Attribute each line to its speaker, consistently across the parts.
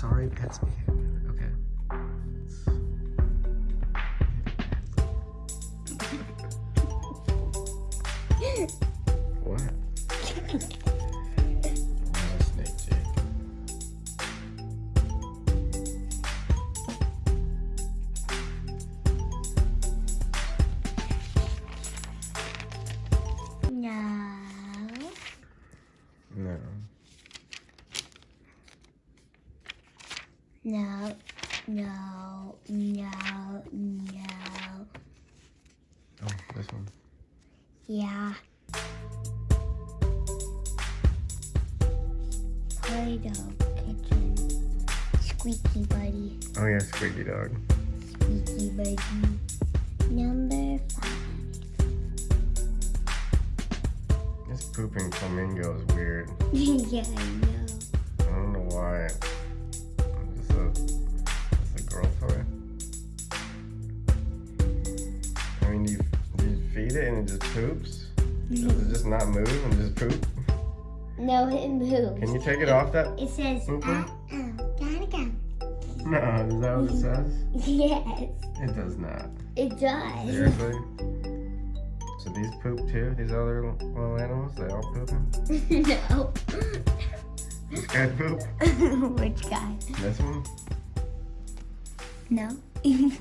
Speaker 1: Sorry, pets me. Okay.
Speaker 2: No.
Speaker 1: No.
Speaker 2: No. No.
Speaker 1: Oh, this one.
Speaker 2: Yeah. Play-Doh kitchen. Squeaky buddy.
Speaker 1: Oh yeah, squeaky dog.
Speaker 2: Squeaky buddy. Number five.
Speaker 1: This pooping flamingo is weird.
Speaker 2: yeah, I know.
Speaker 1: It and it just poops? Does it just not move and just poop?
Speaker 2: No, it moves.
Speaker 1: Can you take it off that?
Speaker 2: It says, uh, uh, gotta go.
Speaker 1: No, is that what it says?
Speaker 2: Yes,
Speaker 1: It does not.
Speaker 2: it does.
Speaker 1: Seriously? So these poop too? These other little animals? They all pooping?
Speaker 2: no.
Speaker 1: This guy poop?
Speaker 2: Which guy?
Speaker 1: This one?
Speaker 2: No.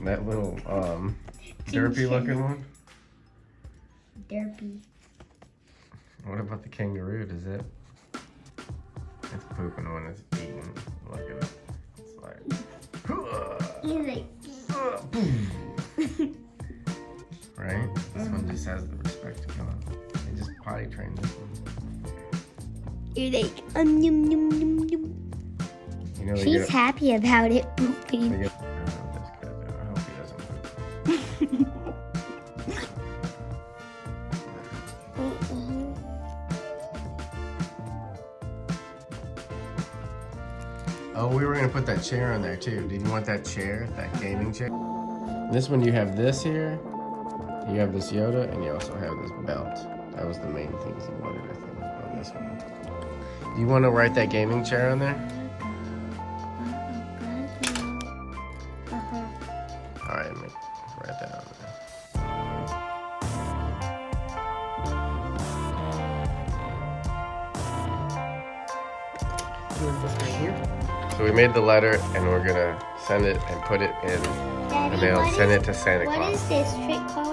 Speaker 1: That little um derpy looking one?
Speaker 2: Derpy.
Speaker 1: What about the kangaroo? Does it? It's pooping when it's eating. Look at it. It's like.
Speaker 2: He's like,
Speaker 1: right? This one just has the respect to God. They just potty trained this one.
Speaker 2: you're like, um, yum, yum, yum, yum.
Speaker 1: You know,
Speaker 2: She's
Speaker 1: get,
Speaker 2: happy about it pooping.
Speaker 1: get, I don't know this guy, though. I hope he doesn't poop. Oh, we were gonna put that chair on there too. Did you want that chair, that gaming chair? This one you have this here, you have this Yoda, and you also have this belt. That was the main things you wanted, I think, on this one. Do you want to write that gaming chair on there? All right, make, write that on there. So we made the letter, and we're gonna send it and put it in
Speaker 2: Daddy,
Speaker 1: the mail.
Speaker 2: what
Speaker 1: Send
Speaker 2: is-
Speaker 1: it to Santa
Speaker 2: What
Speaker 1: Claus.
Speaker 2: is this trick called?